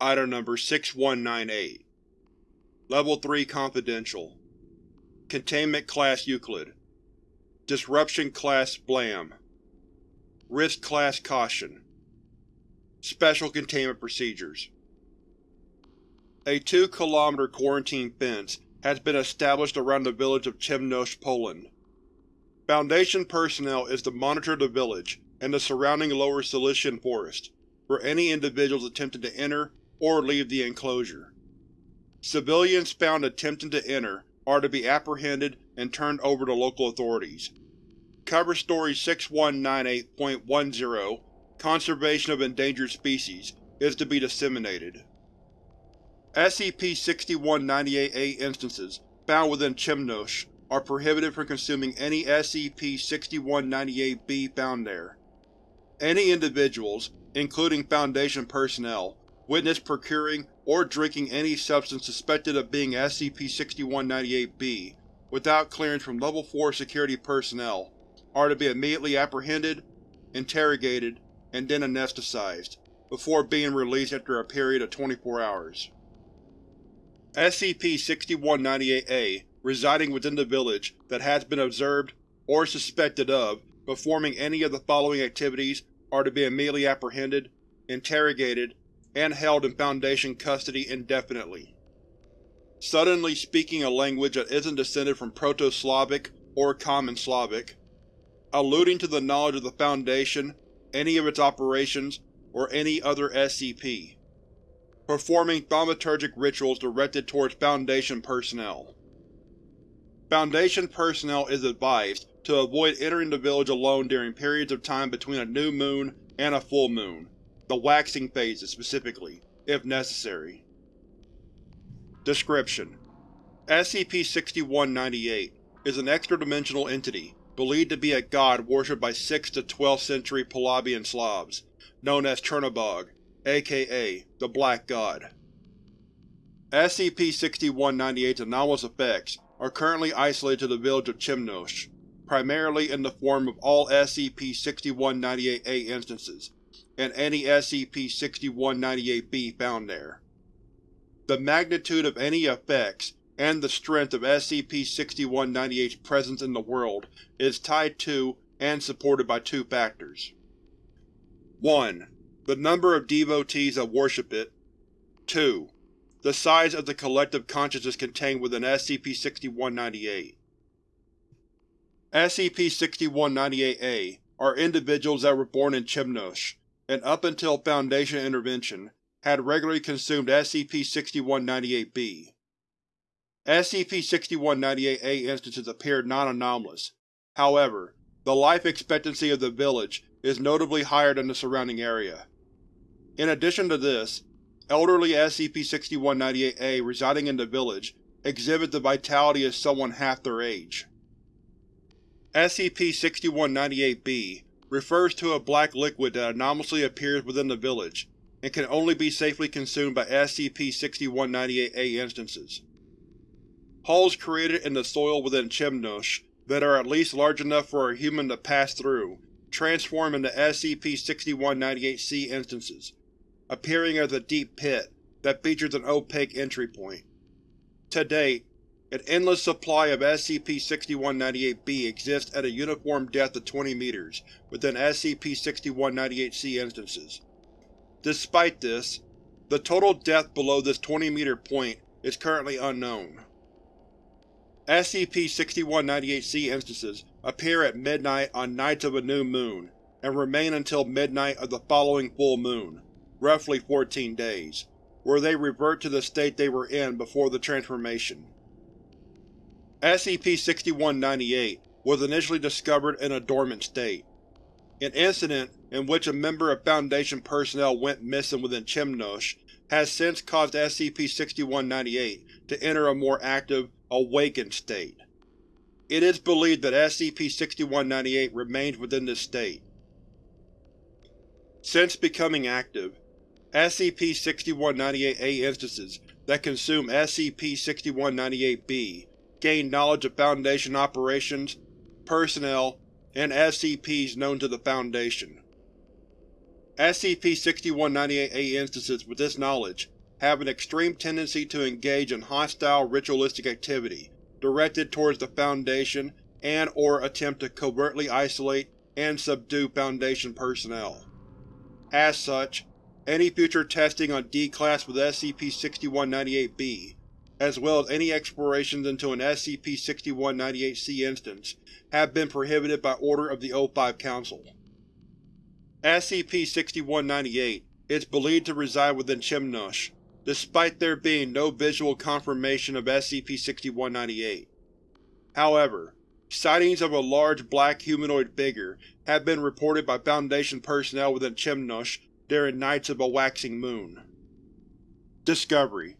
Item Number 6198 Level 3 Confidential. Containment Class Euclid. Disruption Class Blam. Risk Class Caution. Special Containment Procedures. A 2 km quarantine fence has been established around the village of Chemnosh, Poland. Foundation personnel is to monitor the village and the surrounding lower Silesian forest for any individuals attempting to enter or leave the enclosure. Civilians found attempting to enter are to be apprehended and turned over to local authorities. Cover Story 6198.10 Conservation of Endangered Species is to be disseminated. SCP-6198-A instances found within Chemnosh are prohibited from consuming any SCP-6198-B found there. Any individuals, including Foundation personnel, witnessed procuring or drinking any substance suspected of being SCP-6198-B without clearance from Level 4 security personnel are to be immediately apprehended, interrogated, and then anesthetized, before being released after a period of 24 hours. SCP-6198-A residing within the village that has been observed, or suspected of, performing any of the following activities are to be immediately apprehended, interrogated, and held in Foundation custody indefinitely. Suddenly speaking a language that isn't descended from Proto-Slavic or Common Slavic. Alluding to the knowledge of the Foundation, any of its operations, or any other SCP performing thaumaturgic rituals directed towards Foundation personnel. Foundation personnel is advised to avoid entering the village alone during periods of time between a new moon and a full moon, the waxing phases specifically, if necessary. Description: SCP-6198 is an extra-dimensional entity believed to be a god worshipped by 6th to 12th century Polabian Slavs, known as Chernobog, aka the Black God. SCP-6198's anomalous effects are currently isolated to the village of Chemnosh, primarily in the form of all SCP-6198-A instances, and any SCP-6198-B found there. The magnitude of any effects and the strength of SCP-6198's presence in the world is tied to and supported by two factors. 1 the number of devotees that worship it. 2. The size of the collective consciousness contained within SCP-6198. SCP-6198-A are individuals that were born in Chemnosh, and up until Foundation intervention, had regularly consumed SCP-6198-B. SCP-6198-A instances appear non-anomalous. However, the life expectancy of the village is notably higher than the surrounding area. In addition to this, elderly SCP-6198-A residing in the village exhibit the vitality of someone half their age. SCP-6198-B refers to a black liquid that anomalously appears within the village and can only be safely consumed by SCP-6198-A instances. Holes created in the soil within Chemnosh that are at least large enough for a human to pass through transform into SCP-6198-C instances, appearing as a deep pit that features an opaque entry point. To date, an endless supply of SCP-6198-B exists at a uniform depth of 20 meters within SCP-6198-C instances. Despite this, the total depth below this 20-meter point is currently unknown. SCP-6198-C instances appear at midnight on nights of a new moon, and remain until midnight of the following full moon, roughly 14 days, where they revert to the state they were in before the transformation. SCP-6198 was initially discovered in a dormant state. An incident in which a member of Foundation personnel went missing within Chemnosh has since caused SCP-6198 to enter a more active, awakened state. It is believed that SCP-6198 remains within this state. Since becoming active, SCP-6198-A instances that consume SCP-6198-B gain knowledge of Foundation operations, personnel, and SCPs known to the Foundation. SCP-6198-A instances with this knowledge have an extreme tendency to engage in hostile ritualistic activity directed towards the Foundation and or attempt to covertly isolate and subdue Foundation personnel. As such, any future testing on D-Class with SCP-6198-B, as well as any explorations into an SCP-6198-C instance, have been prohibited by order of the O5 Council. SCP-6198 is believed to reside within Chimnush, despite there being no visual confirmation of SCP-6198. However, sightings of a large black humanoid figure have been reported by Foundation personnel within Chimnush during nights of a waxing moon. Discovery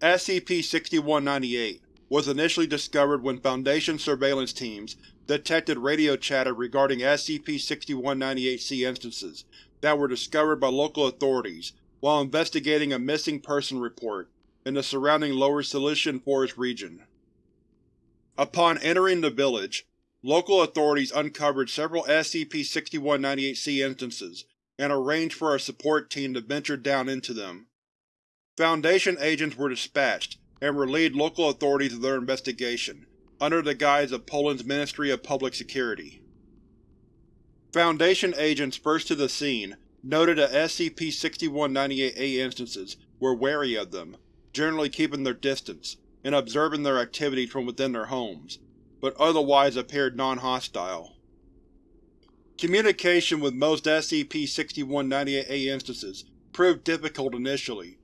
SCP-6198 was initially discovered when Foundation surveillance teams detected radio chatter regarding SCP-6198-C instances that were discovered by local authorities while investigating a missing person report in the surrounding Lower Silesian Forest region. Upon entering the village, local authorities uncovered several SCP-6198-C instances and arranged for a support team to venture down into them. Foundation agents were dispatched and relieved local authorities of their investigation, under the guise of Poland's Ministry of Public Security. Foundation agents first to the scene noted that SCP-6198-A instances were wary of them, generally keeping their distance, and observing their activities from within their homes, but otherwise appeared non-hostile. Communication with most SCP-6198-A instances proved difficult initially,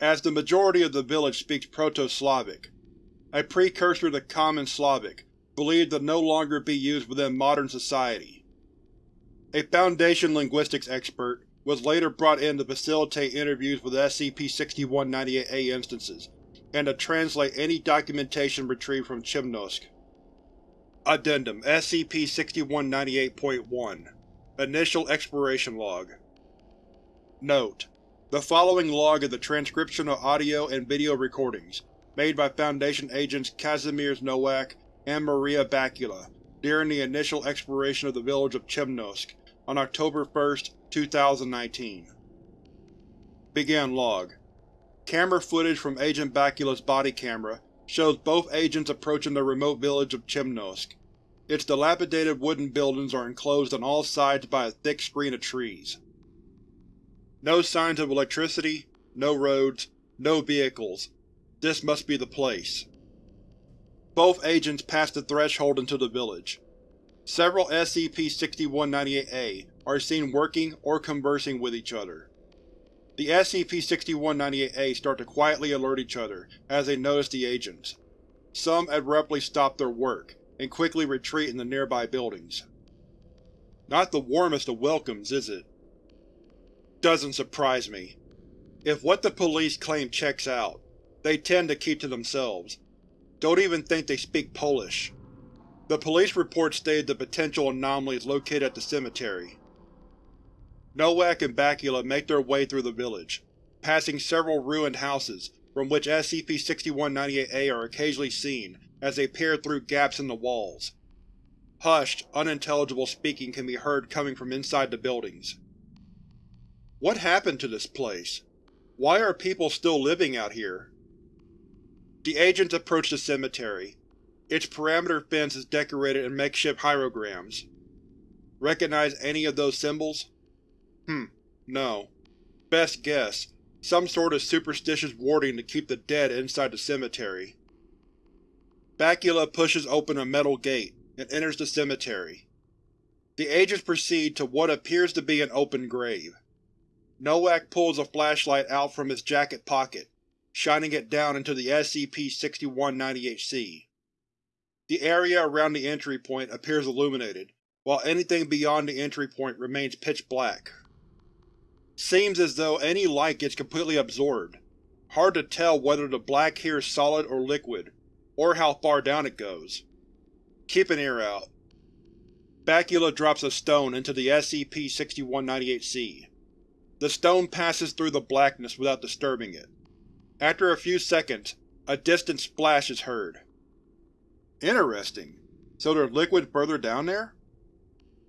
as the majority of the village speaks Proto-Slavic, a precursor to Common Slavic believed to no longer be used within modern society. A Foundation linguistics expert was later brought in to facilitate interviews with SCP-6198-A instances, and to translate any documentation retrieved from Chimnosk. Addendum SCP-6198.1 Initial Exploration Log Note: The following log is a transcription of audio and video recordings made by Foundation agents Kazimierz Nowak and Maria Bakula during the initial exploration of the village of Chimnosk on October 1, 2019. Begin log. Camera footage from Agent Bakula's body camera shows both agents approaching the remote village of Chimnosk. Its dilapidated wooden buildings are enclosed on all sides by a thick screen of trees. No signs of electricity, no roads, no vehicles. This must be the place. Both agents pass the threshold into the village. Several SCP-6198-A are seen working or conversing with each other. The SCP-6198-A start to quietly alert each other as they notice the agents. Some abruptly stop their work, and quickly retreat in the nearby buildings. Not the warmest of welcomes, is it? Doesn't surprise me. If what the police claim checks out, they tend to keep to themselves. Don't even think they speak Polish. The police report stated the potential anomaly is located at the cemetery. Nowak and Bakula make their way through the village, passing several ruined houses from which SCP-6198-A are occasionally seen as they peer through gaps in the walls. Hushed, unintelligible speaking can be heard coming from inside the buildings. What happened to this place? Why are people still living out here? The agents approach the cemetery, its perimeter fence is decorated in makeshift hierograms. Recognize any of those symbols? Hmm, no. Best guess, some sort of superstitious warding to keep the dead inside the cemetery. Bakula pushes open a metal gate and enters the cemetery. The agents proceed to what appears to be an open grave. Nowak pulls a flashlight out from his jacket pocket, shining it down into the SCP-6198-C. The area around the entry point appears illuminated, while anything beyond the entry point remains pitch black. Seems as though any light gets completely absorbed. Hard to tell whether the black here is solid or liquid, or how far down it goes. Keep an ear out. Bakula drops a stone into the SCP-6198-C. The stone passes through the blackness without disturbing it. After a few seconds, a distant splash is heard. Interesting. So there's liquid further down there?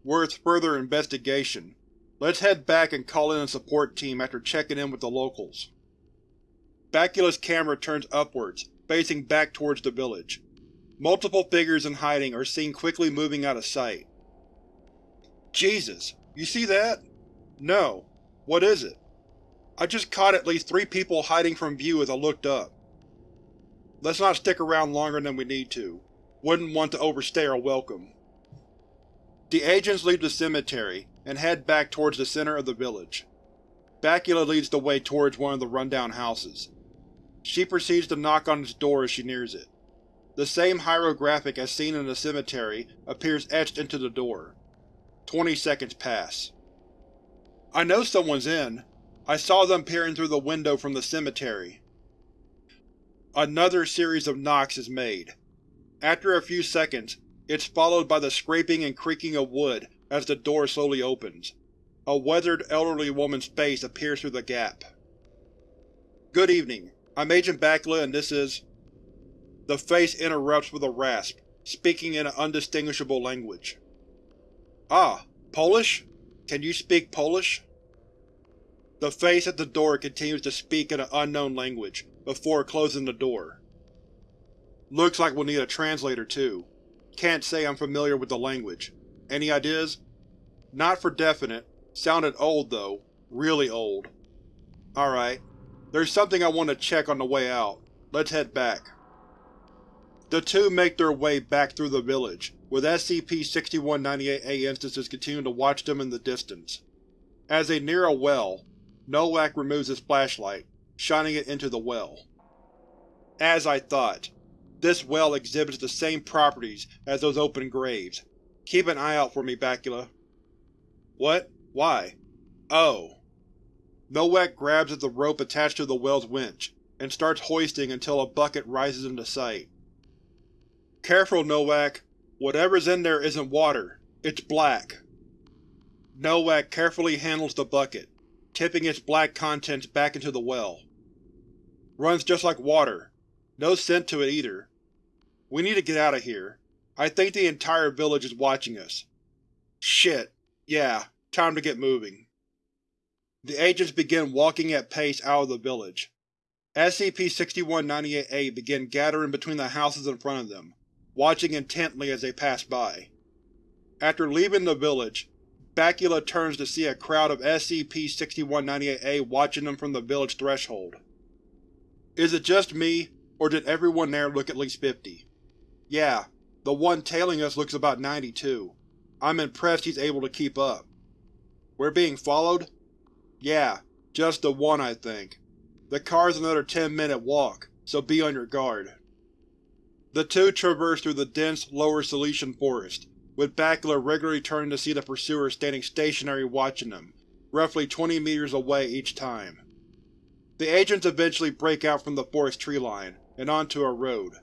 Worth further investigation. Let's head back and call in a support team after checking in with the locals. Bakula's camera turns upwards, facing back towards the village. Multiple figures in hiding are seen quickly moving out of sight. Jesus! You see that? No. What is it? I just caught at least three people hiding from view as I looked up. Let's not stick around longer than we need to. Wouldn't want to overstay our welcome. The agents leave the cemetery and head back towards the center of the village. Bakula leads the way towards one of the rundown houses. She proceeds to knock on its door as she nears it. The same hieroglyphic as seen in the cemetery appears etched into the door. Twenty seconds pass. I know someone's in. I saw them peering through the window from the cemetery. Another series of knocks is made. After a few seconds, it's followed by the scraping and creaking of wood as the door slowly opens. A weathered, elderly woman's face appears through the gap. Good evening. I'm Agent Bakula and this is… The face interrupts with a rasp, speaking in an undistinguishable language. Ah, Polish? Can you speak Polish? The face at the door continues to speak in an unknown language, before closing the door. Looks like we'll need a translator too. Can't say I'm familiar with the language. Any ideas? Not for definite. Sounded old though. Really old. Alright. There's something I want to check on the way out. Let's head back. The two make their way back through the village, with SCP-6198-A instances continuing to watch them in the distance. As they near a well, Nowak removes his flashlight, shining it into the well. As I thought. This well exhibits the same properties as those open graves. Keep an eye out for me, Bakula. What? Why? Oh. Nowak grabs at the rope attached to the well's winch, and starts hoisting until a bucket rises into sight. Careful, Nowak. Whatever's in there isn't water. It's black. Nowak carefully handles the bucket, tipping its black contents back into the well. Runs just like water. No scent to it either. We need to get out of here. I think the entire village is watching us. Shit. Yeah, time to get moving. The agents begin walking at pace out of the village. SCP-6198-A begin gathering between the houses in front of them, watching intently as they pass by. After leaving the village, Bakula turns to see a crowd of SCP-6198-A watching them from the village threshold. Is it just me, or did everyone there look at least 50? Yeah, the one tailing us looks about 92. I'm impressed he's able to keep up. We're being followed? Yeah, just the one I think. The car's another 10 minute walk, so be on your guard. The two traverse through the dense, lower Silesian forest, with Bakula regularly turning to see the pursuer standing stationary watching them, roughly 20 meters away each time. The agents eventually break out from the forest tree line, and onto a road.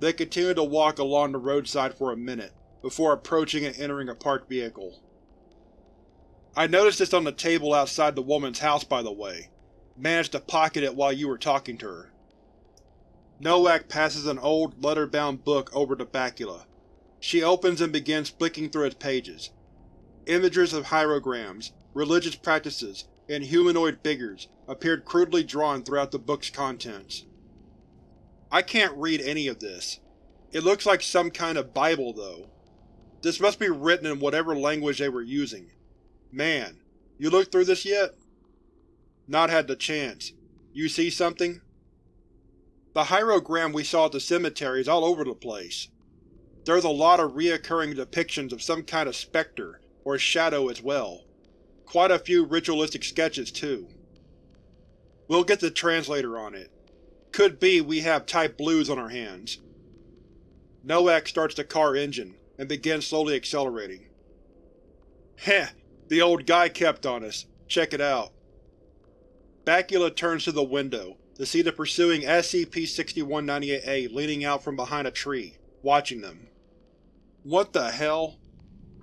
They continue to walk along the roadside for a minute, before approaching and entering a parked vehicle. I noticed this on the table outside the woman's house by the way. Managed to pocket it while you were talking to her. Nowak passes an old, leather-bound book over to Bakula. She opens and begins flicking through its pages. Images of hierograms, religious practices, and humanoid figures appeared crudely drawn throughout the book's contents. I can't read any of this. It looks like some kind of Bible, though. This must be written in whatever language they were using. Man, you looked through this yet? Not had the chance. You see something? The hierogram we saw at the cemetery is all over the place. There's a lot of reoccurring depictions of some kind of specter, or shadow as well. Quite a few ritualistic sketches, too. We'll get the translator on it. Could be we have Type Blues on our hands. Nowak starts the car engine, and begins slowly accelerating. Heh, the old guy kept on us. Check it out. Bakula turns to the window, to see the pursuing SCP-6198-A leaning out from behind a tree, watching them. What the hell?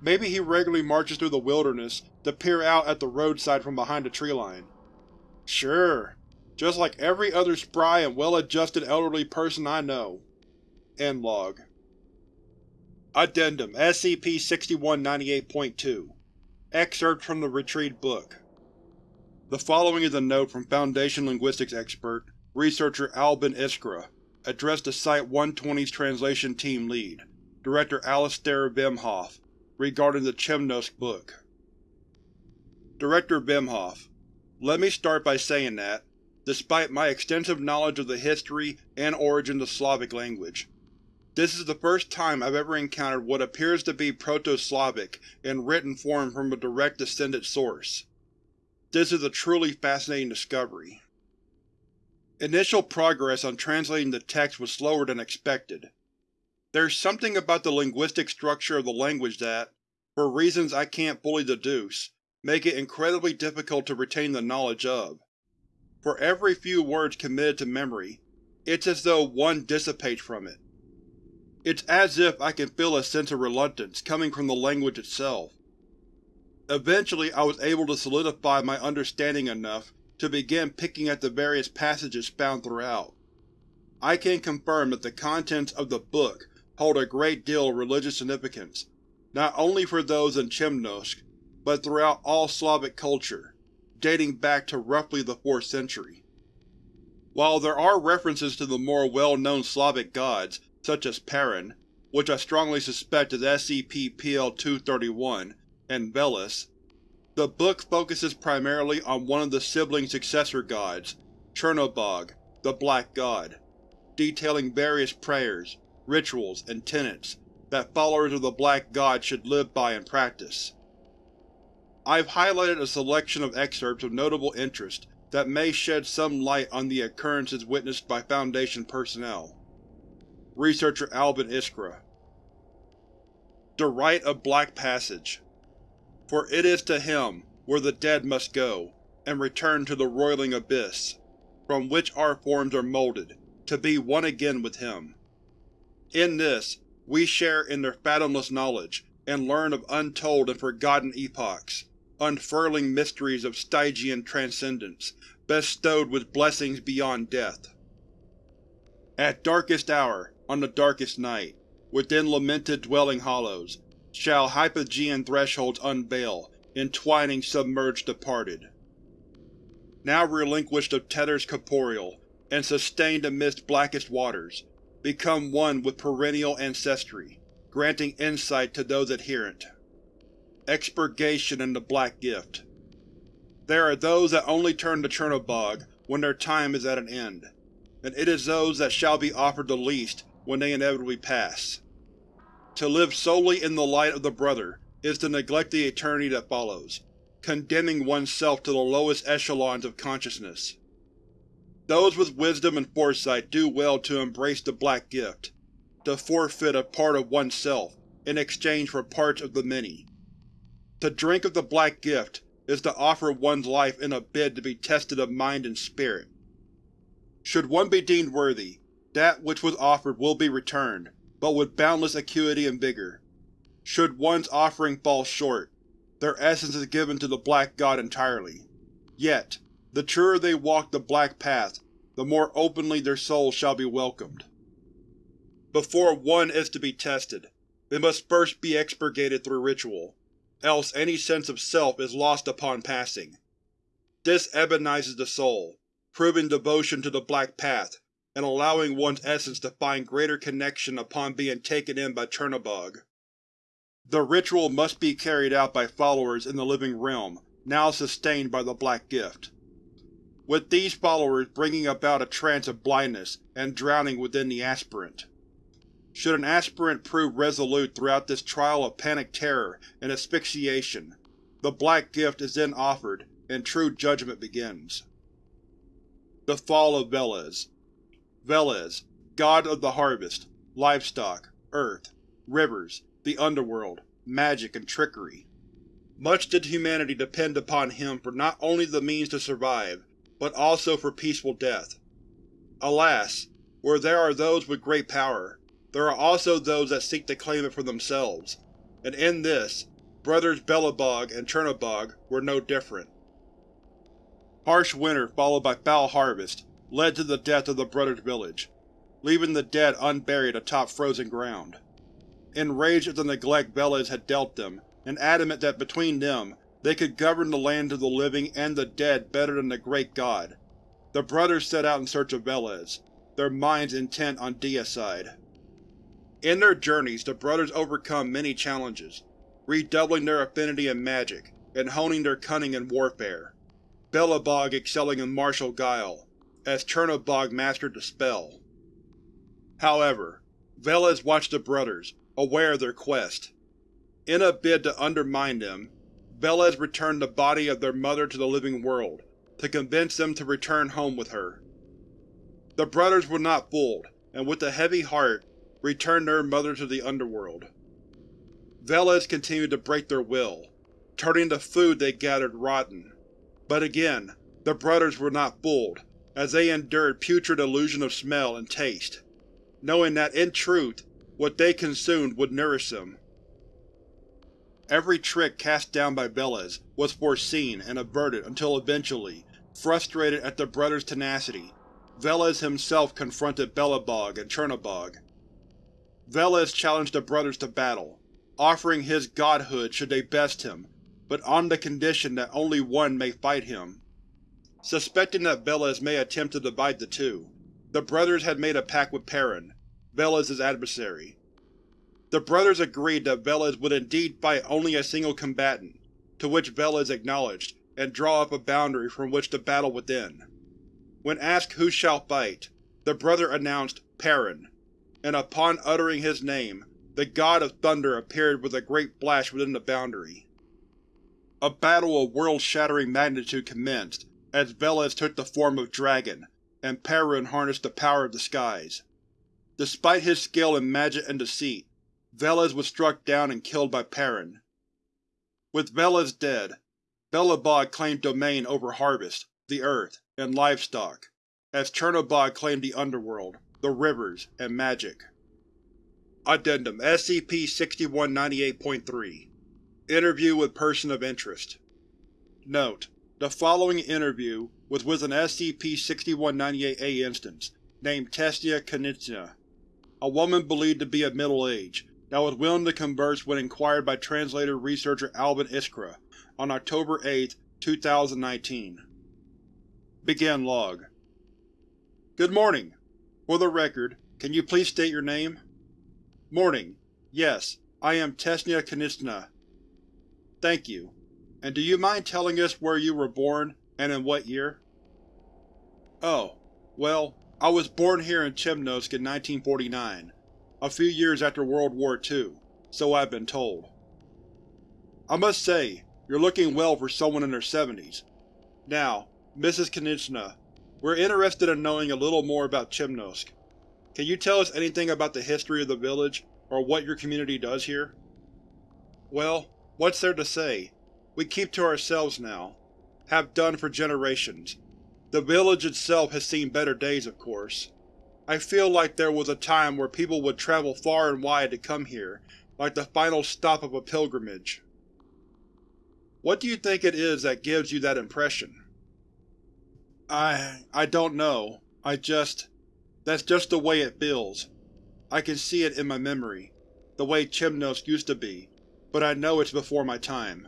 Maybe he regularly marches through the wilderness to peer out at the roadside from behind a tree line. Sure, just like every other spry and well-adjusted elderly person I know. End log. Addendum SCP-6198.2 Excerpt from the retrieved book. The following is a note from Foundation linguistics expert, researcher Albin Iskra, addressed to Site-120's translation team lead, Director Alastair Vemhoff, regarding the Chemnosc book. Director Vemhoff, let me start by saying that, despite my extensive knowledge of the history and origins of Slavic language, this is the first time I've ever encountered what appears to be Proto-Slavic in written form from a direct descendant source. This is a truly fascinating discovery. Initial progress on translating the text was slower than expected. There's something about the linguistic structure of the language that, for reasons I can't fully deduce, make it incredibly difficult to retain the knowledge of. For every few words committed to memory, it's as though one dissipates from it. It's as if I can feel a sense of reluctance coming from the language itself. Eventually I was able to solidify my understanding enough to begin picking at the various passages found throughout. I can confirm that the contents of the book hold a great deal of religious significance, not only for those in Chemnosc, but throughout all Slavic culture, dating back to roughly the 4th century. While there are references to the more well-known Slavic gods such as Perun, which I strongly suspect is SCP-PL-231, and Veles. The book focuses primarily on one of the sibling successor gods, Chernobog, the Black God, detailing various prayers, rituals, and tenets that followers of the Black God should live by and practice. I've highlighted a selection of excerpts of notable interest that may shed some light on the occurrences witnessed by Foundation personnel. Researcher Albin Iskra The Rite of Black Passage For it is to him where the dead must go, and return to the roiling abyss, from which our forms are molded, to be one again with him. In this, we share in their fathomless knowledge, and learn of untold and forgotten epochs, unfurling mysteries of Stygian transcendence, bestowed with blessings beyond death. At darkest hour, on the darkest night, within lamented dwelling hollows, shall hypogean thresholds unveil, entwining submerged departed. Now relinquished of tethers corporeal, and sustained amidst blackest waters, become one with perennial ancestry, granting insight to those adherent. Expurgation and the Black Gift There are those that only turn to Chernobog when their time is at an end, and it is those that shall be offered the least when they inevitably pass. To live solely in the light of the Brother is to neglect the eternity that follows, condemning oneself to the lowest echelons of consciousness. Those with wisdom and foresight do well to embrace the Black Gift, to forfeit a part of oneself in exchange for parts of the many. To drink of the Black Gift is to offer one's life in a bid to be tested of mind and spirit. Should one be deemed worthy, that which was offered will be returned, but with boundless acuity and vigor. Should one's offering fall short, their essence is given to the Black God entirely. Yet, the truer they walk the Black Path, the more openly their souls shall be welcomed. Before one is to be tested, they must first be expurgated through ritual, else any sense of self is lost upon passing. This ebonizes the soul, proving devotion to the Black Path and allowing one's essence to find greater connection upon being taken in by Chernobog. The ritual must be carried out by followers in the living realm, now sustained by the Black Gift. With these followers bringing about a trance of blindness and drowning within the aspirant. Should an aspirant prove resolute throughout this trial of panic terror and asphyxiation, the Black Gift is then offered, and true judgment begins. The Fall of Veles Veles, god of the harvest, livestock, earth, rivers, the underworld, magic, and trickery. Much did humanity depend upon him for not only the means to survive, but also for peaceful death. Alas, where there are those with great power, there are also those that seek to claim it for themselves, and in this, brothers Belobog and Chernobog were no different. Harsh winter followed by foul harvest led to the death of the brothers' village, leaving the dead unburied atop frozen ground. Enraged at the neglect Veles had dealt them, and adamant that between them They could govern the land of the living and the dead better than the Great God. The brothers set out in search of Veles, their minds intent on deicide. In their journeys the brothers overcome many challenges, redoubling their affinity in magic, and honing their cunning in warfare, Belobog excelling in martial guile, as Chernobog mastered the spell. However, Veles watched the brothers, aware of their quest. In a bid to undermine them, Veles returned the body of their mother to the living world, to convince them to return home with her. The brothers were not fooled, and with a heavy heart, returned their mother to the underworld. Veles continued to break their will, turning the food they gathered rotten. But again, the brothers were not fooled, as they endured putrid illusion of smell and taste, knowing that in truth, what they consumed would nourish them. Every trick cast down by Veles was foreseen and averted until eventually, frustrated at the brothers' tenacity, Veles himself confronted Belobog and Chernobog. Veles challenged the brothers to battle, offering his godhood should they best him, but on the condition that only one may fight him. Suspecting that Veles may attempt to divide the two, the brothers had made a pact with Perrin, Veles's adversary. The brothers agreed that Veles would indeed fight only a single combatant, to which Veles acknowledged, and draw up a boundary from which to battle within. When asked who shall fight, the brother announced Perrin, and upon uttering his name, the God of Thunder appeared with a great flash within the boundary. A battle of world-shattering magnitude commenced as Veles took the form of Dragon, and Perrin harnessed the power of the skies. Despite his skill in magic and deceit, Veles was struck down and killed by Perrin. With Veles dead, Belobog claimed domain over Harvest, the earth, and livestock, as Chernobog claimed the underworld, the rivers, and magic. Addendum SCP-6198.3 Interview with Person of Interest Note: The following interview was with an SCP-6198-A instance, named Tesnia Knizna, a woman believed to be of middle age, that was willing to converse when inquired by translator-researcher Albin Iskra on October 8, 2019. Begin log. Good morning. For the record, can you please state your name? Morning. Yes, I am Tesnia Knizna. Thank you. And do you mind telling us where you were born, and in what year? Oh, well, I was born here in Chemnosk in 1949, a few years after World War II, so I've been told. I must say, you're looking well for someone in their seventies. Now, Mrs. Knizna, we're interested in knowing a little more about Chemnosk. Can you tell us anything about the history of the village, or what your community does here? Well, what's there to say? We keep to ourselves now. Have done for generations. The village itself has seen better days, of course. I feel like there was a time where people would travel far and wide to come here, like the final stop of a pilgrimage. What do you think it is that gives you that impression? I… I don't know. I just… That's just the way it feels. I can see it in my memory, the way Chimnos used to be, but I know it's before my time.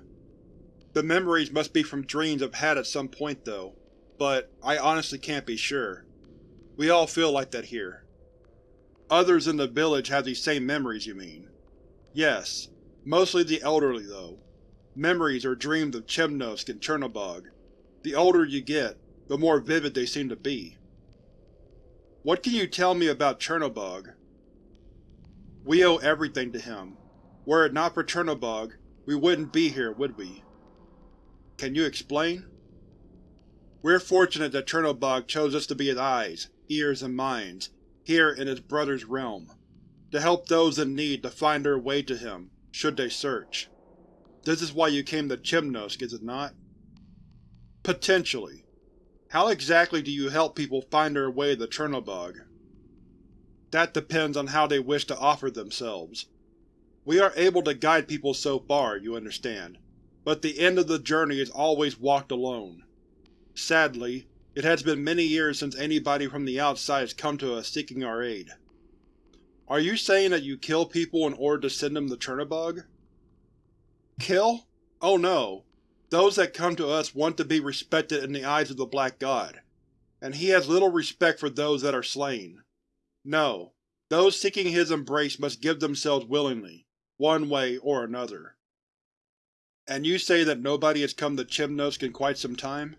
The memories must be from dreams I've had at some point, though, but I honestly can't be sure. We all feel like that here. Others in the village have these same memories, you mean? Yes. Mostly the elderly, though. Memories or dreams of Chemnosk and Chernobog. The older you get, the more vivid they seem to be. What can you tell me about Chernobog? We owe everything to him. Were it not for Chernobog, we wouldn't be here, would we? Can you explain? We're fortunate that Chernobog chose us to be his eyes, ears, and minds, here in his brother's realm, to help those in need to find their way to him, should they search. This is why you came to Chemnosk, is it not? Potentially. How exactly do you help people find their way to Chernobog? That depends on how they wish to offer themselves. We are able to guide people so far, you understand, but the end of the journey is always walked alone. Sadly, it has been many years since anybody from the outside has come to us seeking our aid. Are you saying that you kill people in order to send them to Chernobog? Kill? Oh no. Those that come to us want to be respected in the eyes of the Black God, and he has little respect for those that are slain. No, those seeking his embrace must give themselves willingly, one way or another. And you say that nobody has come to Chimnosk in quite some time?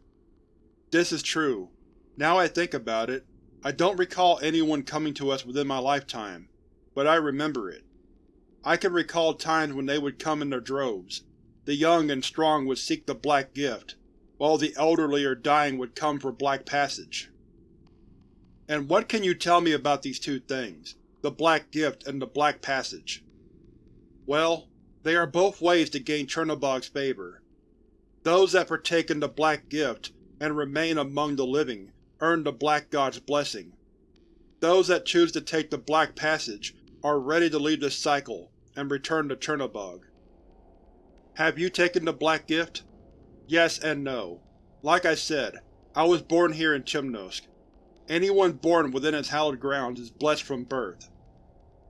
This is true. Now I think about it, I don't recall anyone coming to us within my lifetime, but I remember it. I can recall times when they would come in their droves. The young and strong would seek the Black Gift, while the elderly or dying would come for Black Passage. And what can you tell me about these two things, the Black Gift and the Black Passage? Well, they are both ways to gain Chernobog's favor. Those that partake in the Black Gift and remain among the living earn the Black God's blessing. Those that choose to take the Black Passage are ready to leave this cycle and return to Chernobog. Have you taken the Black Gift? Yes and no. Like I said, I was born here in Chimnosk. Anyone born within its hallowed grounds is blessed from birth.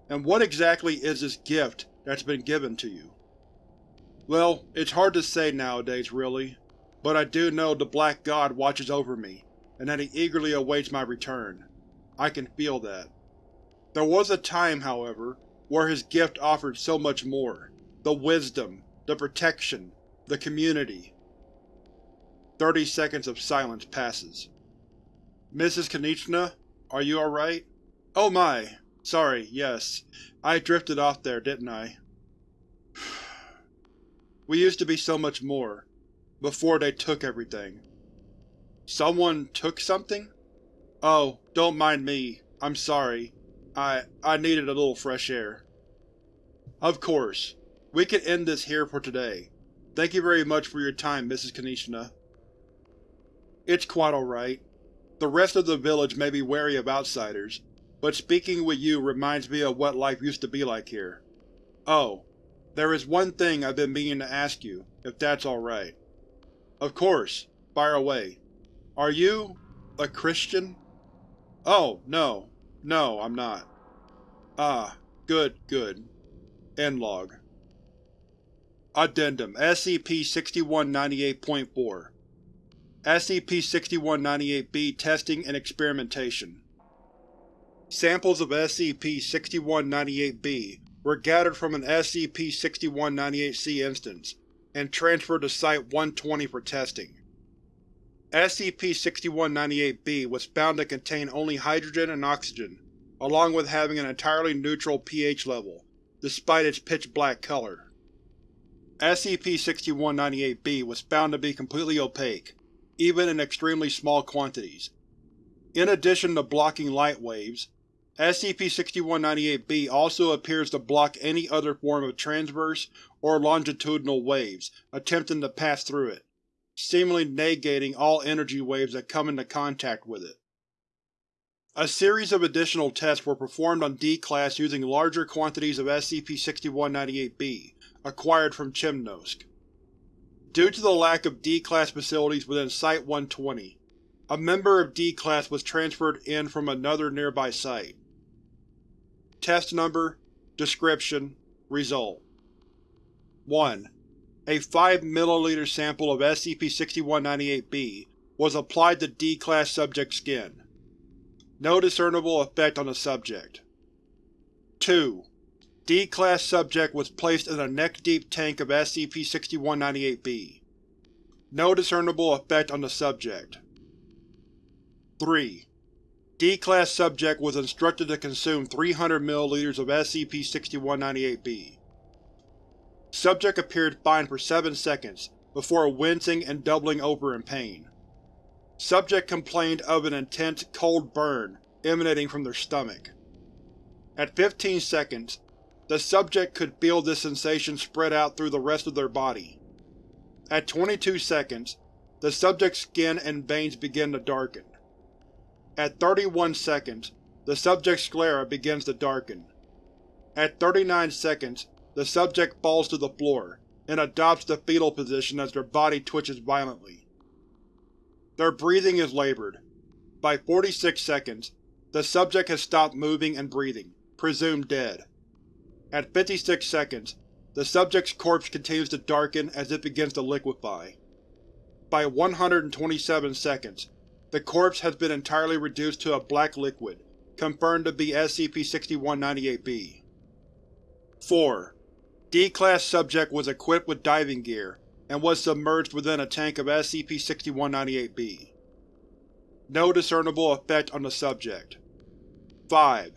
And what exactly is this gift that's been given to you. Well, it's hard to say nowadays, really, but I do know the Black God watches over me, and that he eagerly awaits my return. I can feel that. There was a time, however, where his gift offered so much more. The wisdom, the protection, the community. Thirty seconds of silence passes. Mrs. Konieczna, are you alright? Oh my, sorry, yes. I drifted off there, didn't I? we used to be so much more, before they took everything. Someone took something? Oh, don't mind me. I'm sorry. I… I needed a little fresh air. Of course. We can end this here for today. Thank you very much for your time, Mrs. Konieczna. It's quite alright. The rest of the village may be wary of outsiders, but speaking with you reminds me of what life used to be like here. Oh, there is one thing I've been meaning to ask you, if that's alright. Of course, fire away. Are you… a Christian? Oh, no. No, I'm not. Ah, good, good. End log. Addendum SCP-6198.4 SCP-6198-B Testing and Experimentation Samples of SCP-6198-B were gathered from an SCP-6198-C instance, and transferred to Site-120 for testing. SCP-6198-B was found to contain only hydrogen and oxygen, along with having an entirely neutral pH level, despite its pitch-black color. SCP-6198-B was found to be completely opaque, even in extremely small quantities. In addition to blocking light waves, SCP-6198-B also appears to block any other form of transverse or longitudinal waves attempting to pass through it, seemingly negating all energy waves that come into contact with it. A series of additional tests were performed on D-Class using larger quantities of SCP-6198-B, acquired from Chimnosk. Due to the lack of D-Class facilities within Site-120, a member of D-Class was transferred in from another nearby site. Test Number Description Result 1. A 5 ml sample of SCP-6198-B was applied to D-Class subject skin. No discernible effect on the subject. 2. D-Class subject was placed in a neck-deep tank of SCP-6198-B. No discernible effect on the subject. 3. D-Class subject was instructed to consume 300 ml of SCP-6198-B. Subject appeared fine for 7 seconds, before wincing and doubling over in pain. Subject complained of an intense, cold burn emanating from their stomach. At 15 seconds, the subject could feel this sensation spread out through the rest of their body. At 22 seconds, the subject's skin and veins began to darken. At 31 seconds, the subject's sclera begins to darken. At 39 seconds, the subject falls to the floor, and adopts the fetal position as their body twitches violently. Their breathing is labored. By 46 seconds, the subject has stopped moving and breathing, presumed dead. At 56 seconds, the subject's corpse continues to darken as it begins to liquefy. By 127 seconds, the corpse has been entirely reduced to a black liquid, confirmed to be SCP-6198-B. 4. D-Class subject was equipped with diving gear and was submerged within a tank of SCP-6198-B. No discernible effect on the subject. 5.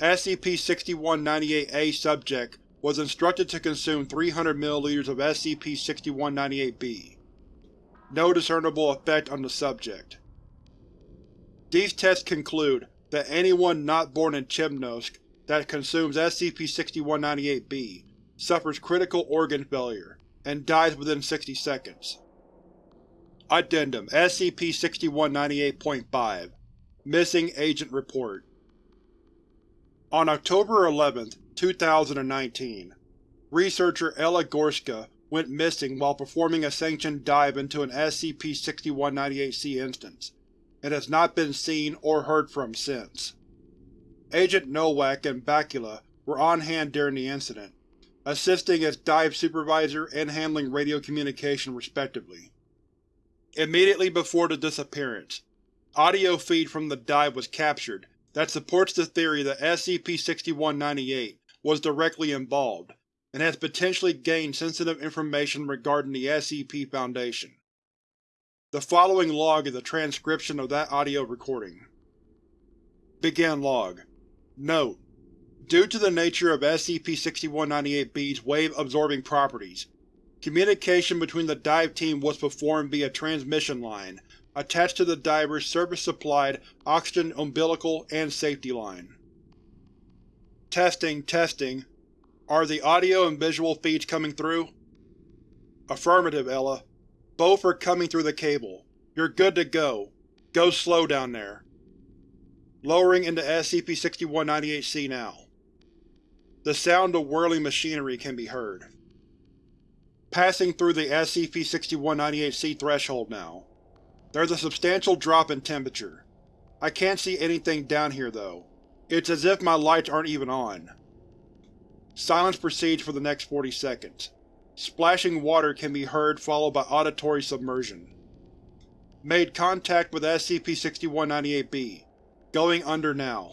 SCP-6198-A subject was instructed to consume 300 ml of SCP-6198-B. No discernible effect on the subject. These tests conclude that anyone not born in Chibnosc that consumes SCP-6198-B suffers critical organ failure and dies within 60 seconds. Addendum SCP-6198.5 Missing Agent Report On October 11, 2019, researcher Ella Gorska went missing while performing a sanctioned dive into an SCP-6198-C instance, and has not been seen or heard from since. Agent Nowak and Bakula were on hand during the incident, assisting as dive supervisor and handling radio communication respectively. Immediately before the disappearance, audio feed from the dive was captured that supports the theory that SCP-6198 was directly involved, and has potentially gained sensitive information regarding the SCP Foundation. The following log is a transcription of that audio recording. Begin log. Note: Due to the nature of SCP-6198-B's wave-absorbing properties, communication between the dive team was performed via transmission line attached to the diver's service-supplied oxygen umbilical and safety line. Testing, testing. Are the audio and visual feeds coming through? Affirmative, Ella. Both are coming through the cable. You're good to go. Go slow down there. Lowering into SCP-6198-C now. The sound of whirling machinery can be heard. Passing through the SCP-6198-C threshold now. There's a substantial drop in temperature. I can't see anything down here though. It's as if my lights aren't even on. Silence proceeds for the next 40 seconds. Splashing water can be heard followed by auditory submersion. Made contact with SCP-6198-B. Going under now.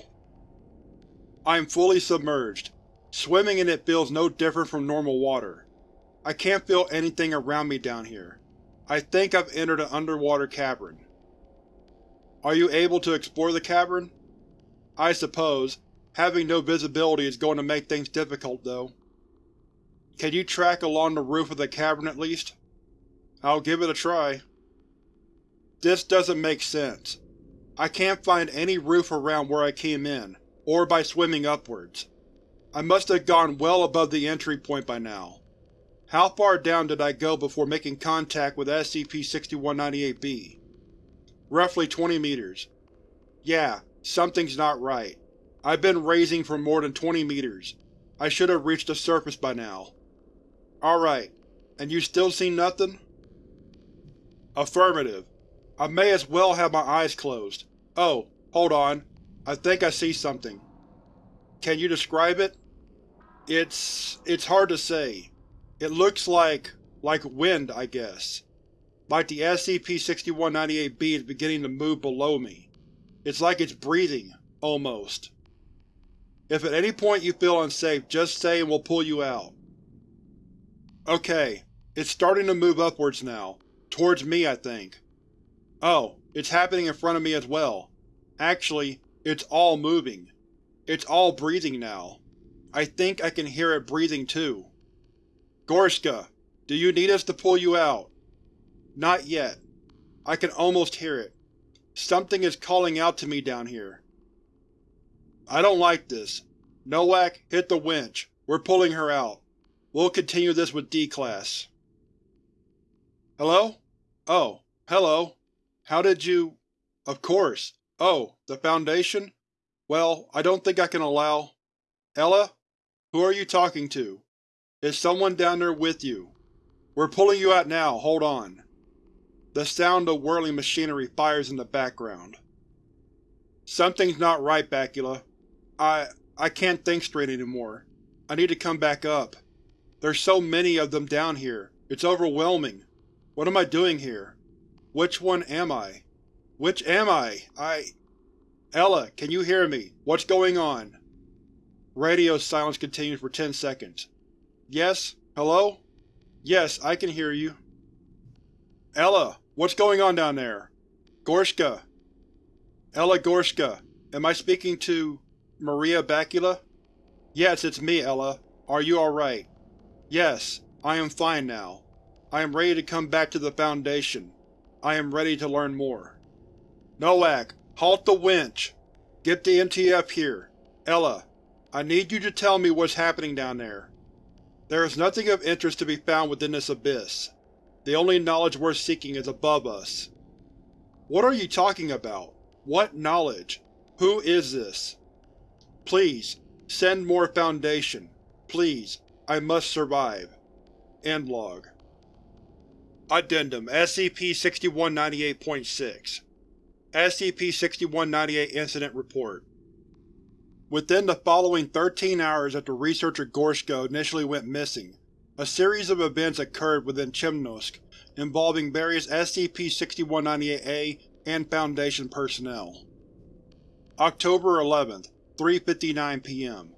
I am fully submerged. Swimming in it feels no different from normal water. I can't feel anything around me down here. I think I've entered an underwater cavern. Are you able to explore the cavern? I suppose. Having no visibility is going to make things difficult, though. Can you track along the roof of the cavern at least? I'll give it a try. This doesn't make sense. I can't find any roof around where I came in, or by swimming upwards. I must have gone well above the entry point by now. How far down did I go before making contact with SCP-6198-B? Roughly 20 meters. Yeah, something's not right. I've been raising for more than 20 meters. I should have reached the surface by now. Alright, and you still see nothing? Affirmative. I may as well have my eyes closed. Oh, hold on. I think I see something. Can you describe it? It's… it's hard to say. It looks like… like wind, I guess. Like the SCP-6198-B is beginning to move below me. It's like it's breathing, almost. If at any point you feel unsafe, just say and we'll pull you out. Okay, it's starting to move upwards now. Towards me, I think. Oh, it's happening in front of me as well. Actually, it's all moving. It's all breathing now. I think I can hear it breathing too. Gorska, do you need us to pull you out? Not yet. I can almost hear it. Something is calling out to me down here. I don't like this. Nowak, hit the winch. We're pulling her out. We'll continue this with D-Class. Hello? Oh, hello. How did you… Of course. Oh, the Foundation? Well, I don't think I can allow… Ella? Who are you talking to? Is someone down there with you? We're pulling you out now, hold on. The sound of whirling machinery fires in the background. Something's not right, Bakula. I… I can't think straight anymore. I need to come back up. There's so many of them down here, it's overwhelming. What am I doing here? Which one am I? Which am I? I… Ella, can you hear me? What's going on? Radio silence continues for ten seconds. Yes? Hello? Yes, I can hear you. Ella, what's going on down there? Gorshka. Ella Gorshka, am I speaking to… Maria Bakula? Yes, it's me, Ella. Are you alright? Yes, I am fine now. I am ready to come back to the Foundation. I am ready to learn more. Nowak, halt the winch! Get the MTF here. Ella, I need you to tell me what's happening down there. There is nothing of interest to be found within this abyss. The only knowledge worth seeking is above us. What are you talking about? What knowledge? Who is this? Please, send more Foundation. Please, I must survive. End log. Addendum SCP-6198.6 SCP-6198 Incident Report Within the following 13 hours after researcher Gorshko initially went missing, a series of events occurred within Chemnosk involving various SCP-6198-A and Foundation personnel. October 11th, 3.59 p.m.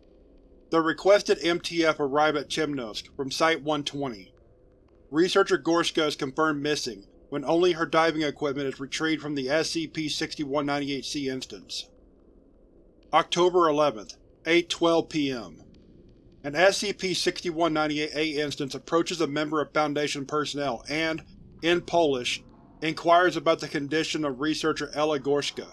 The requested MTF arrived at Chemnosk from Site-120. Researcher Gorska is confirmed missing when only her diving equipment is retrieved from the SCP-6198-C instance. October 11th, 8.12 p.m. An SCP-6198-A instance approaches a member of Foundation personnel and, in Polish, inquires about the condition of researcher Ella Gorshka.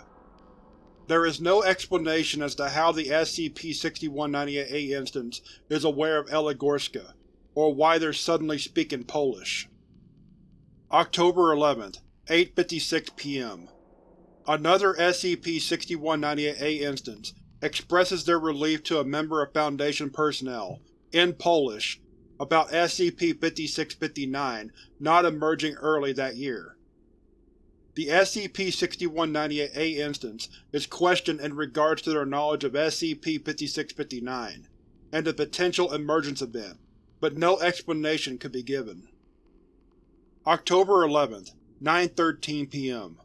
There is no explanation as to how the SCP-6198-A instance is aware of Ella Gorshka, or why they're suddenly speaking Polish. October 11th, 8.56 p.m. Another SCP-6198-A instance expresses their relief to a member of Foundation personnel, in Polish, about SCP-5659 not emerging early that year. The SCP-6198-A instance is questioned in regards to their knowledge of SCP-5659 and the potential emergence event, but no explanation could be given. October 11th, 9.13 p.m.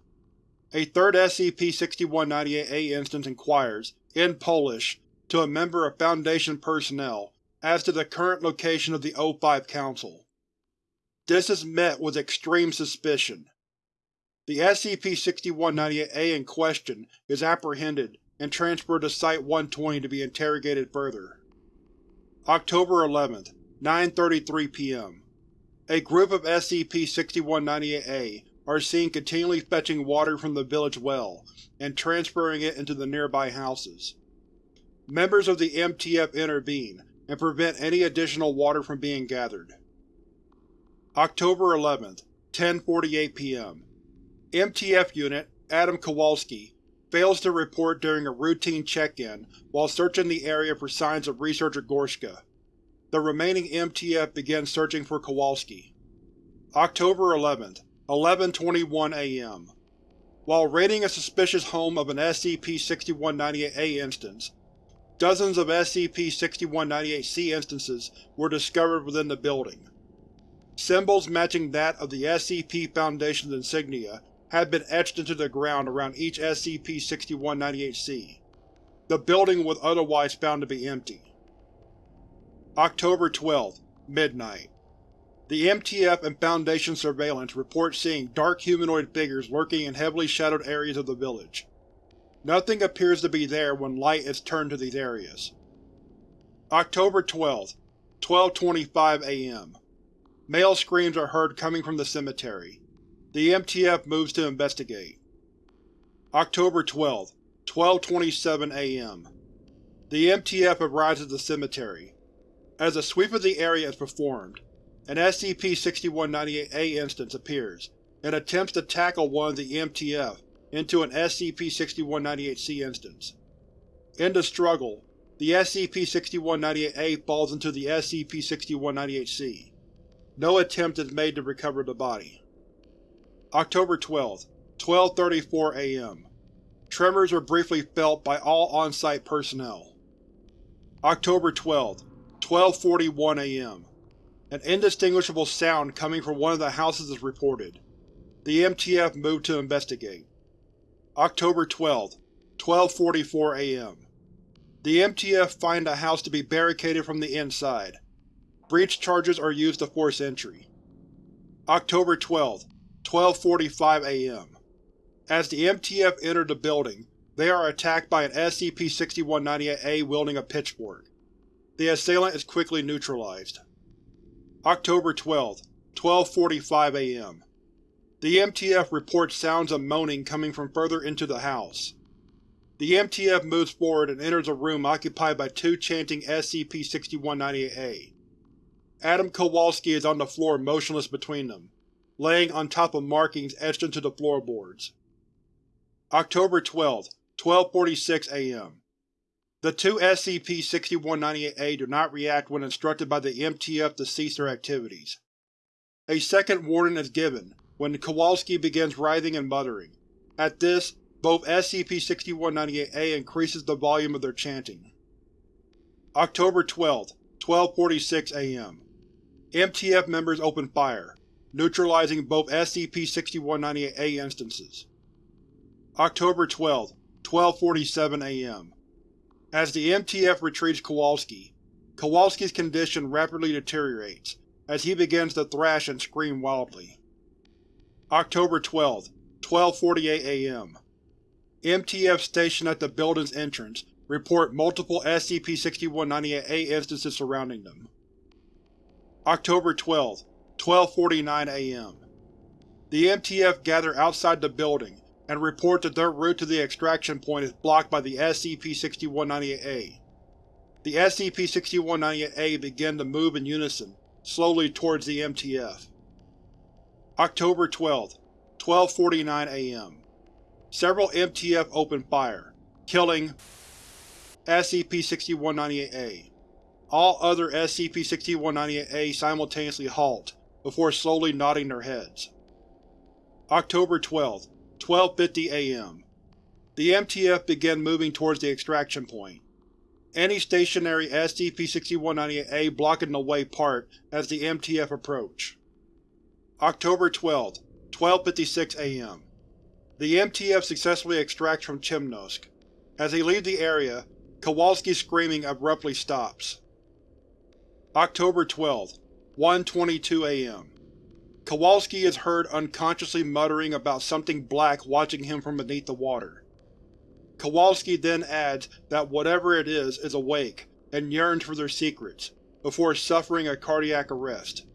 A third SCP-6198-A instance inquires, in Polish, to a member of Foundation personnel as to the current location of the O5 Council. This is met with extreme suspicion. The SCP-6198-A in question is apprehended and transferred to Site-120 to be interrogated further. October 11th, 9.33 p.m. A group of SCP-6198-A are seen continually fetching water from the village well and transferring it into the nearby houses. Members of the MTF intervene and prevent any additional water from being gathered. October 11th, 10.48 p.m. MTF Unit Adam Kowalski fails to report during a routine check-in while searching the area for signs of researcher Gorshka. The remaining MTF begins searching for Kowalski. October 11th, 11.21 am. While raiding a suspicious home of an SCP-6198-A instance, dozens of SCP-6198-C instances were discovered within the building. Symbols matching that of the SCP Foundation's insignia had been etched into the ground around each SCP-6198-C. The building was otherwise found to be empty. October 12, midnight. The MTF and Foundation surveillance report seeing dark humanoid figures lurking in heavily shadowed areas of the village. Nothing appears to be there when light is turned to these areas. October 12, 12.25 am. Male screams are heard coming from the cemetery. The MTF moves to investigate. October 12, 12.27 am. The MTF arrives at the cemetery. As a sweep of the area is performed, an SCP-6198-A instance appears and attempts to tackle one of the MTF into an SCP-6198-C instance. In the struggle, the SCP-6198-A falls into the SCP-6198-C. No attempt is made to recover the body. October 12, 12.34 am. Tremors were briefly felt by all on-site personnel. October 12, 12.41 am. An indistinguishable sound coming from one of the houses is reported. The MTF moved to investigate. October 12, 12.44 am. The MTF find a house to be barricaded from the inside. Breach charges are used to force entry. October 12, 12.45 am. As the MTF enter the building, they are attacked by an SCP-6198-A wielding a pitchfork. The assailant is quickly neutralized. October 12, 12.45 am. The MTF reports sounds of moaning coming from further into the house. The MTF moves forward and enters a room occupied by two chanting SCP-6198-A. Adam Kowalski is on the floor motionless between them, laying on top of markings etched into the floorboards. October 12, 12.46 am. The two SCP-6198-A do not react when instructed by the MTF to cease their activities. A second warning is given, when Kowalski begins writhing and muttering. At this, both SCP-6198-A increases the volume of their chanting. October 12, 12.46 am. MTF members open fire, neutralizing both SCP-6198-A instances. October 12, 12.47 am. As the MTF retrieves Kowalski, Kowalski's condition rapidly deteriorates, as he begins to thrash and scream wildly. October 12, 12.48 am. MTF stationed at the building's entrance report multiple SCP-6198-A instances surrounding them. October 12, 12.49 am. The MTF gather outside the building and report that their route to the extraction point is blocked by the SCP-6198-A. The SCP-6198-A begin to move in unison, slowly towards the MTF. October 12, 12.49 am. Several MTF open fire, killing SCP-6198-A. All other SCP-6198-A simultaneously halt, before slowly nodding their heads. October 12, 12.50 am. The MTF began moving towards the extraction point. Any stationary SCP-6198-A blocking the way part as the MTF approach. October 12, 12.56 am. The MTF successfully extracts from Chimnosk. As they leave the area, Kowalski's screaming abruptly stops. October 12, 1.22 am. Kowalski is heard unconsciously muttering about something black watching him from beneath the water. Kowalski then adds that whatever it is is awake and yearns for their secrets, before suffering a cardiac arrest.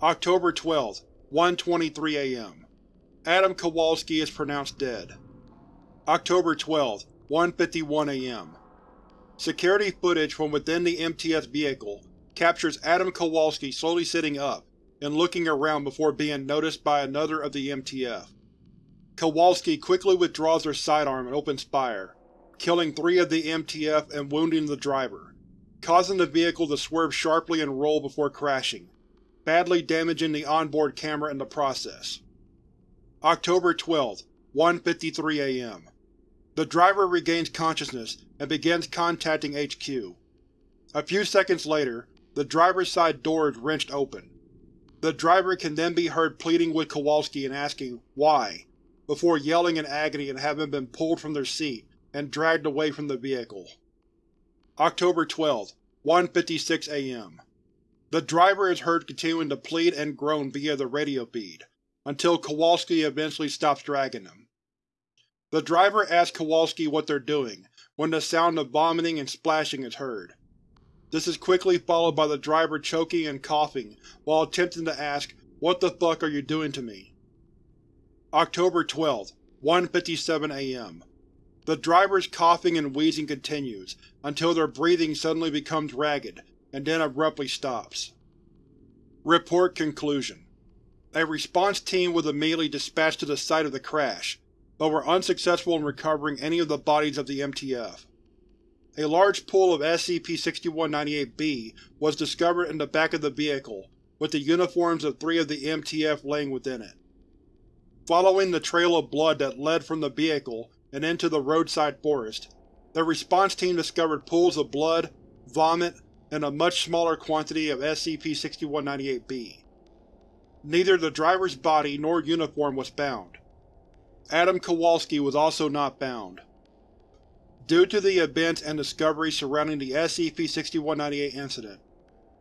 October 12, 1.23 am. Adam Kowalski is pronounced dead. October 12, 1.51 am. Security footage from within the MTF vehicle captures Adam Kowalski slowly sitting up and looking around before being noticed by another of the MTF. Kowalski quickly withdraws their sidearm and opens fire, killing three of the MTF and wounding the driver, causing the vehicle to swerve sharply and roll before crashing, badly damaging the onboard camera in the process. October 12, 1.53 am. The driver regains consciousness and begins contacting HQ. A few seconds later, the driver's side door is wrenched open. The driver can then be heard pleading with Kowalski and asking, why, before yelling in agony and having been pulled from their seat and dragged away from the vehicle. October 12, 1.56 am. The driver is heard continuing to plead and groan via the radio feed, until Kowalski eventually stops dragging them. The driver asks Kowalski what they're doing, when the sound of vomiting and splashing is heard. This is quickly followed by the driver choking and coughing while attempting to ask, What the fuck are you doing to me? October 12, 1.57 am. The driver's coughing and wheezing continues, until their breathing suddenly becomes ragged, and then abruptly stops. Report Conclusion A response team was immediately dispatched to the site of the crash, but were unsuccessful in recovering any of the bodies of the MTF. A large pool of SCP-6198-B was discovered in the back of the vehicle, with the uniforms of three of the MTF laying within it. Following the trail of blood that led from the vehicle and into the roadside forest, the response team discovered pools of blood, vomit, and a much smaller quantity of SCP-6198-B. Neither the driver's body nor uniform was bound. Adam Kowalski was also not bound. Due to the events and discoveries surrounding the SCP-6198 incident,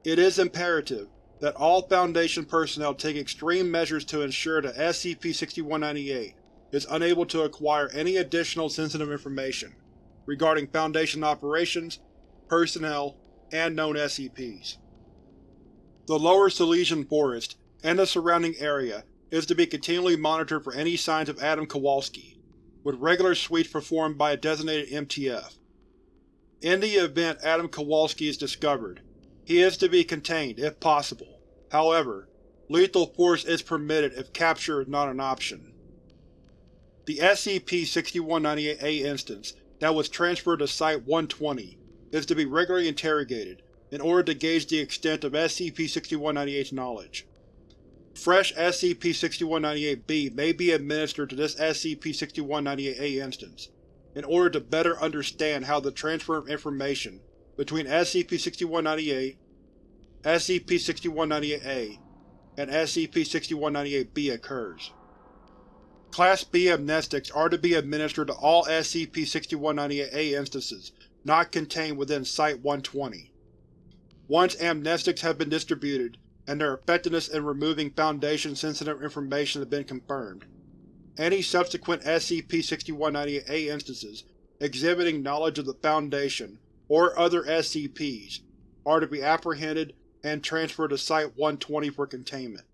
it is imperative that all Foundation personnel take extreme measures to ensure that SCP-6198 is unable to acquire any additional sensitive information regarding Foundation operations, personnel, and known SCPs. The Lower Silesian Forest and the surrounding area is to be continually monitored for any signs of Adam Kowalski, with regular sweeps performed by a designated MTF. In the event Adam Kowalski is discovered, he is to be contained, if possible. However, lethal force is permitted if capture is not an option. The SCP-6198-A instance that was transferred to Site-120 is to be regularly interrogated in order to gauge the extent of SCP-6198's knowledge. Fresh SCP-6198-B may be administered to this SCP-6198-A instance, in order to better understand how the transfer of information between SCP-6198, SCP-6198-A, and SCP-6198-B occurs. Class B amnestics are to be administered to all SCP-6198-A instances not contained within Site-120. Once amnestics have been distributed, and their effectiveness in removing Foundation-sensitive information has been confirmed. Any subsequent SCP-6198A instances exhibiting knowledge of the Foundation or other SCPs are to be apprehended and transferred to Site-120 for containment.